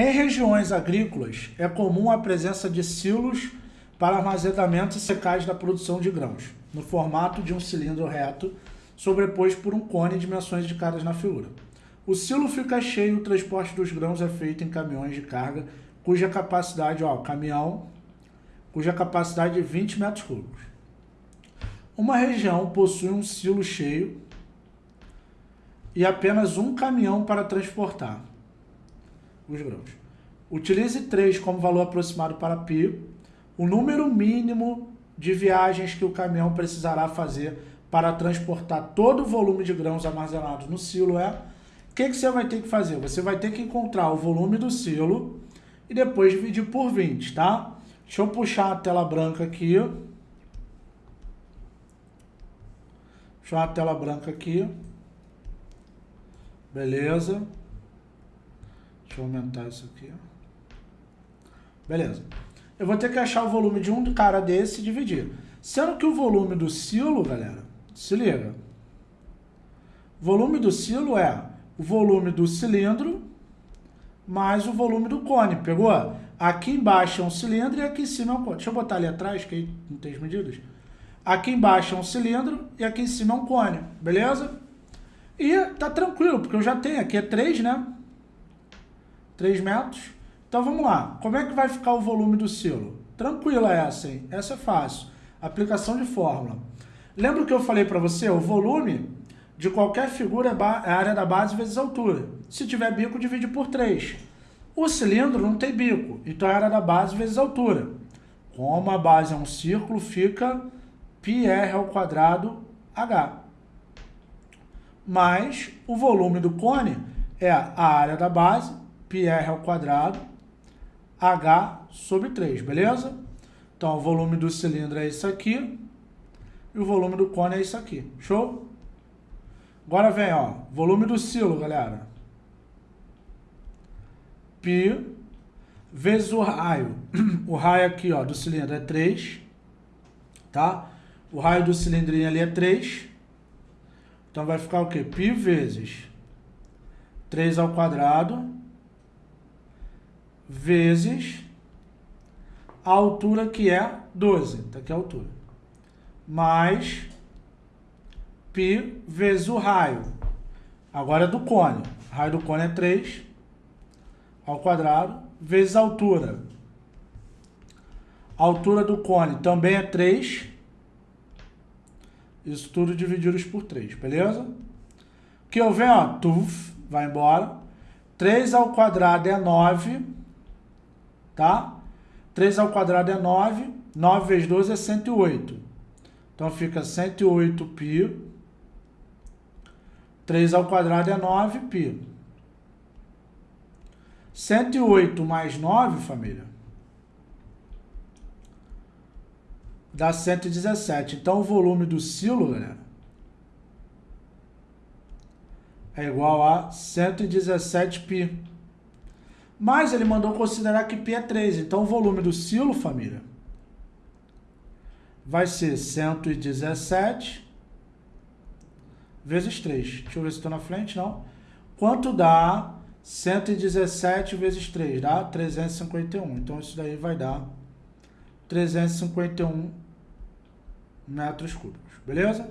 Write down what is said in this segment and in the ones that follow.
Em regiões agrícolas, é comum a presença de silos para armazenamento e secagem da produção de grãos, no formato de um cilindro reto, sobreposto por um cone de dimensões indicadas na figura. O silo fica cheio e o transporte dos grãos é feito em caminhões de carga, cuja capacidade, ó, caminhão, cuja capacidade é 20 metros cúbicos. Uma região possui um silo cheio e apenas um caminhão para transportar os grãos. Utilize 3 como valor aproximado para π, o número mínimo de viagens que o caminhão precisará fazer para transportar todo o volume de grãos armazenados no silo é... O que, que você vai ter que fazer? Você vai ter que encontrar o volume do silo e depois dividir por 20, tá? Deixa eu puxar a tela branca aqui. Deixa a tela branca aqui. Beleza. Eu aumentar isso aqui. Beleza. Eu vou ter que achar o volume de um cara desse e dividir. Sendo que o volume do silo, galera, se liga. Volume do silo é o volume do cilindro mais o volume do cone. Pegou? Aqui embaixo é um cilindro e aqui em cima é um cone. Deixa eu botar ali atrás, que aí não tem as medidas. Aqui embaixo é um cilindro e aqui em cima é um cone, beleza? E tá tranquilo, porque eu já tenho, aqui é 3, né? 3 metros. Então vamos lá, como é que vai ficar o volume do silo? Tranquila essa, hein? Essa é fácil. Aplicação de fórmula. Lembra que eu falei para você? O volume de qualquer figura é a área da base vezes a altura. Se tiver bico, divide por 3. O cilindro não tem bico, então é a área da base vezes a altura. Como a base é um círculo, fica πr ao quadrado h. Mais o volume do cone é a área da base, πr ao quadrado, h sobre 3, beleza? Então, o volume do cilindro é isso aqui, e o volume do cone é isso aqui, show? Agora vem, ó, volume do silo, galera. Pi vezes o raio. O raio aqui, ó, do cilindro é 3, tá? O raio do cilindrinho ali é 3. Então vai ficar o quê? Pi vezes 3 ao quadrado vezes a altura que é 12. Tá aqui a altura. Mais π vezes o raio. Agora é do cone. Raio do cone é 3 ao quadrado vezes a altura. A altura do cone também é 3 isso tudo divididos por 3, beleza? Que eu venho, ó, tuf, vai embora. 3 ao quadrado é 9, tá? 3 ao quadrado é 9, 9 vezes 12 é 108. Então fica 108π. 3 ao quadrado é 9π. 108 mais 9, família, dá 117. Então, o volume do silo, galera, é igual a 117 π. Mas ele mandou considerar que π é 3. Então, o volume do silo, família, vai ser 117 vezes 3. Deixa eu ver se estou na frente, não. Quanto dá 117 vezes 3? Dá 351. Então, isso daí vai dar 351 metros cúbicos, beleza?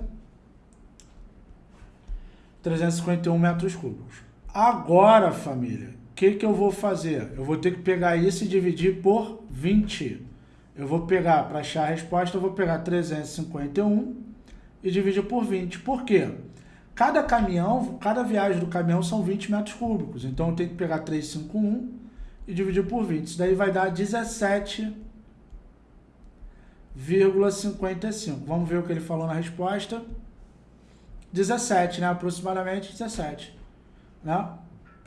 351 metros cúbicos. Agora, família, que, que eu vou fazer? Eu vou ter que pegar isso e dividir por 20. Eu vou pegar, para achar a resposta, eu vou pegar 351 e dividir por 20. Por quê? Cada caminhão, cada viagem do caminhão são 20 metros cúbicos. Então, eu tenho que pegar 351 e dividir por 20. Isso daí vai dar 17 0,55. Vamos ver o que ele falou na resposta. 17, né? Aproximadamente 17. Né?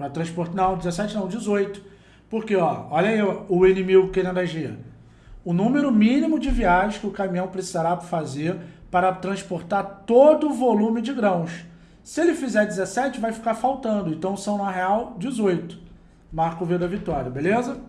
Para. Não, 17 não, 18. Porque, ó, olha aí o inimigo querendo agir. O número mínimo de viagens que o caminhão precisará fazer para transportar todo o volume de grãos. Se ele fizer 17, vai ficar faltando. Então, são, na real, 18. Marco V da vitória, beleza?